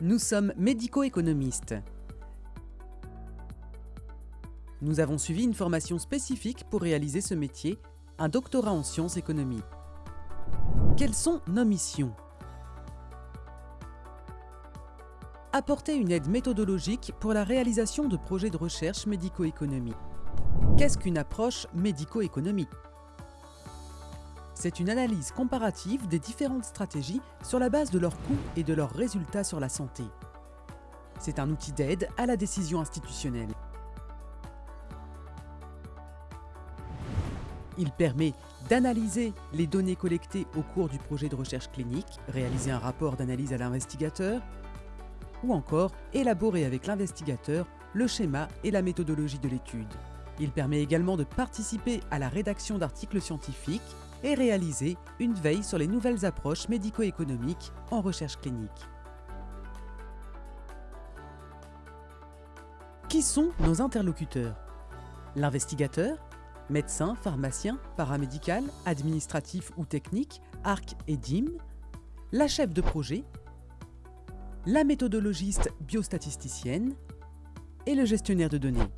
Nous sommes médico-économistes. Nous avons suivi une formation spécifique pour réaliser ce métier, un doctorat en sciences économiques. Quelles sont nos missions? Apporter une aide méthodologique pour la réalisation de projets de recherche médico-économique. Qu'est-ce qu'une approche médico-économique C'est une analyse comparative des différentes stratégies sur la base de leurs coûts et de leurs résultats sur la santé. C'est un outil d'aide à la décision institutionnelle. Il permet d'analyser les données collectées au cours du projet de recherche clinique, réaliser un rapport d'analyse à l'investigateur, ou encore élaborer avec l'investigateur le schéma et la méthodologie de l'étude. Il permet également de participer à la rédaction d'articles scientifiques et réaliser une veille sur les nouvelles approches médico-économiques en recherche clinique. Qui sont nos interlocuteurs? L'investigateur, médecin, pharmacien, paramédical, administratif ou technique, ARC et DIM, la chef de projet, la méthodologiste biostatisticienne et le gestionnaire de données.